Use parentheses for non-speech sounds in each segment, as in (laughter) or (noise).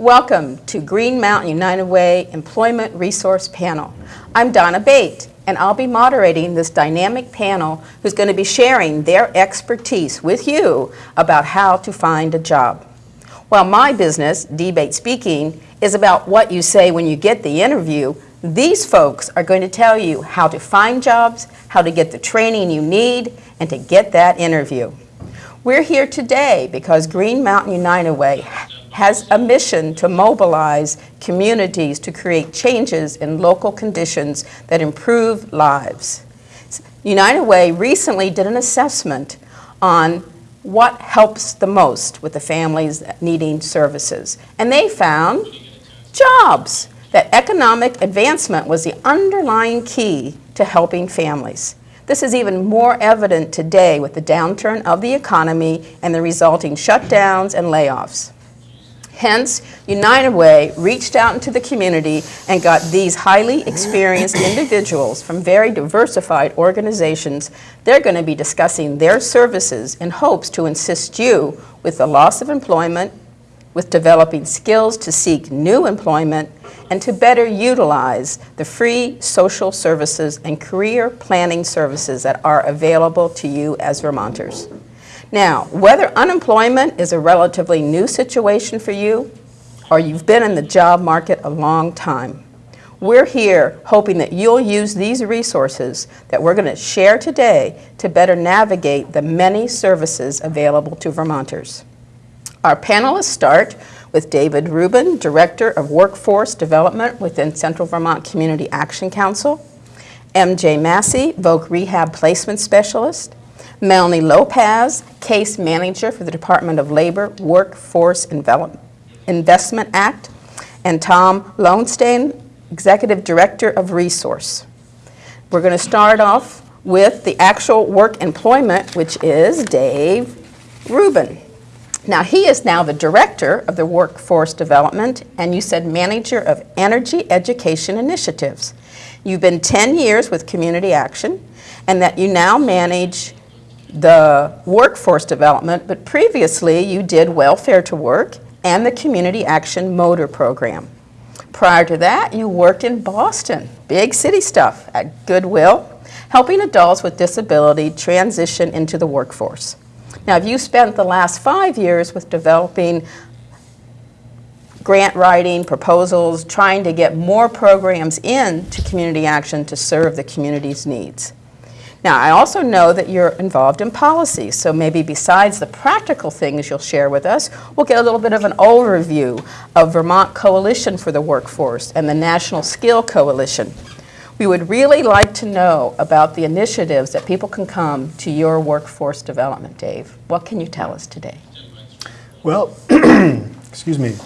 Welcome to Green Mountain United Way Employment Resource Panel. I'm Donna Bate, and I'll be moderating this dynamic panel who's going to be sharing their expertise with you about how to find a job. While my business, Debate Speaking, is about what you say when you get the interview, these folks are going to tell you how to find jobs, how to get the training you need, and to get that interview. We're here today because Green Mountain United Way has a mission to mobilize communities to create changes in local conditions that improve lives. United Way recently did an assessment on what helps the most with the families needing services. And they found jobs, that economic advancement was the underlying key to helping families. This is even more evident today with the downturn of the economy and the resulting shutdowns and layoffs. Hence, United Way reached out into the community and got these highly experienced (coughs) individuals from very diversified organizations. They're going to be discussing their services in hopes to assist you with the loss of employment, with developing skills to seek new employment, and to better utilize the free social services and career planning services that are available to you as Vermonters. Now, whether unemployment is a relatively new situation for you or you've been in the job market a long time, we're here hoping that you'll use these resources that we're going to share today to better navigate the many services available to Vermonters. Our panelists start with David Rubin, Director of Workforce Development within Central Vermont Community Action Council, MJ Massey, Voc Rehab Placement Specialist, Melanie Lopez, Case Manager for the Department of Labor Workforce Investment Act, and Tom Lowenstein, Executive Director of Resource. We're going to start off with the actual work employment, which is Dave Rubin. Now, he is now the Director of the Workforce Development, and you said Manager of Energy Education Initiatives. You've been 10 years with Community Action, and that you now manage the workforce development, but previously you did Welfare to Work and the Community Action Motor Program. Prior to that, you worked in Boston, big city stuff, at Goodwill, helping adults with disability transition into the workforce. Now, have you spent the last five years with developing grant writing, proposals, trying to get more programs into community action to serve the community's needs. Now, I also know that you're involved in policy, so maybe besides the practical things you'll share with us, we'll get a little bit of an overview of Vermont Coalition for the Workforce and the National Skill Coalition. We would really like to know about the initiatives that people can come to your workforce development, Dave. What can you tell us today? Well, (clears throat) excuse me.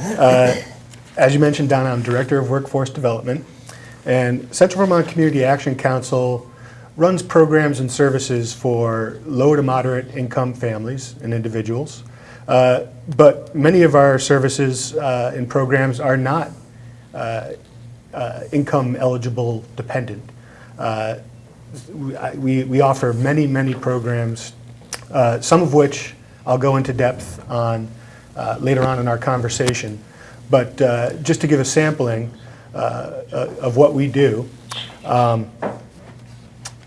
Uh, as you mentioned, Donna, I'm Director of Workforce Development, and Central Vermont Community Action Council runs programs and services for low to moderate income families and individuals. Uh, but many of our services uh, and programs are not uh, uh income eligible dependent. Uh, we, we offer many, many programs, uh, some of which I'll go into depth on later on in our conversation. But just to give a sampling of what we do, um,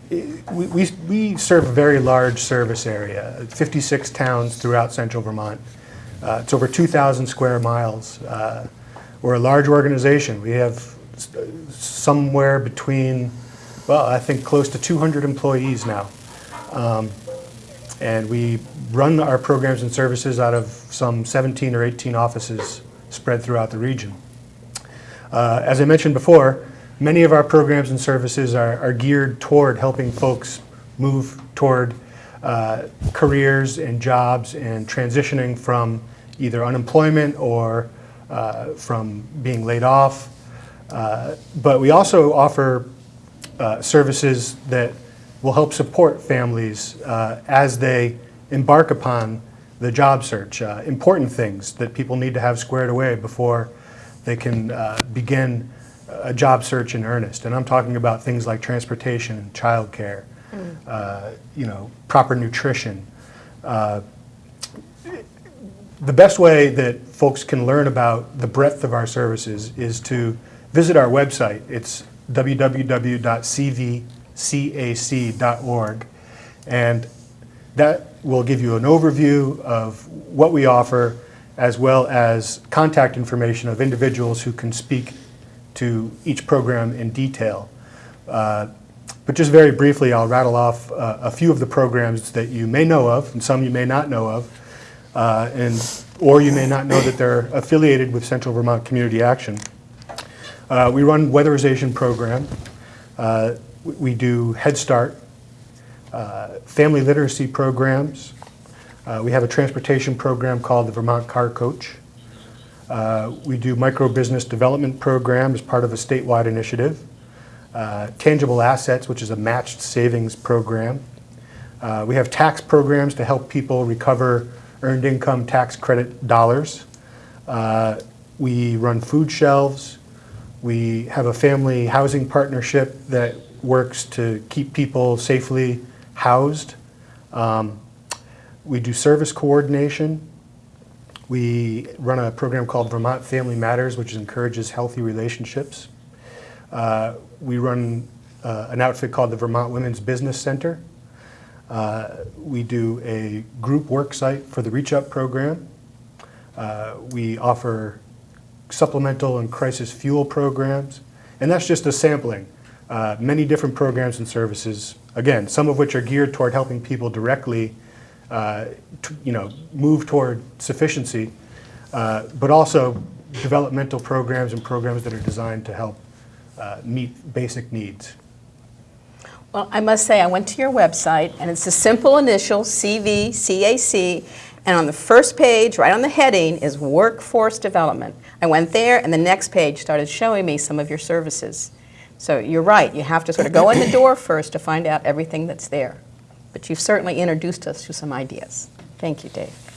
we, we, we serve a very large service area, 56 towns throughout central Vermont. Uh, it's over 2,000 square miles. Uh, we're a large organization. We have somewhere between, well, I think close to 200 employees now. Um, and we run our programs and services out of some 17 or 18 offices spread throughout the region. Uh, as I mentioned before, Many of our programs and services are, are geared toward helping folks move toward uh, careers and jobs and transitioning from either unemployment or uh, from being laid off. Uh, but we also offer uh, services that will help support families uh, as they embark upon the job search. Uh, important things that people need to have squared away before they can begin a job search in earnest. And I'm talking about things like transportation and childcare, mm. uh, you know, proper nutrition. Uh, the best way that folks can learn about the breadth of our services is to visit our website. It's www.cvcac.org. And that will give you an overview of what we offer, as well as contact information of individuals who can speak to each program in detail. Uh, But just very briefly, I'll rattle off uh, a few of the programs that you may know of, and some you may not know of, uh, and, or you may not know that they're affiliated with Central Vermont Community Action. Uh, We run weatherization program. Uh, we- do Head Start, uh, family literacy programs. We have a transportation program called the Vermont Car Coach. Uh, We do micro-business development program as part of a statewide initiative. Uh, Tangible Assets, which is a matched savings program. Uh, We have tax programs to help people recover earned income tax credit dollars. Uh, We run food shelves. We have a family housing partnership that works to keep people safely housed. Um, We do service coordination. We run a program called Vermont Family Matters, which encourages healthy relationships. Uh, We run uh, an outfit called the Vermont Women's Business Center. Uh, We do a group work site for the Reach Up program. Uh, We offer supplemental and crisis fuel programs, and that's just a sampling. Uh, Many different programs and services, again, some of which are geared toward helping people directly, you know, move toward sufficiency, uh, but also developmental programs and programs that are designed to help uh, meet basic needs. Well, I must say, I went to your website, and it's a simple initial, CV, CAC, and on the first page, right on the heading, is Workforce Development. I went there, and the next page started showing me some of your services. So you're right, you have to sort of go in the door first to find out everything that's there. But you've certainly introduced us to some ideas. Thank you, Dave.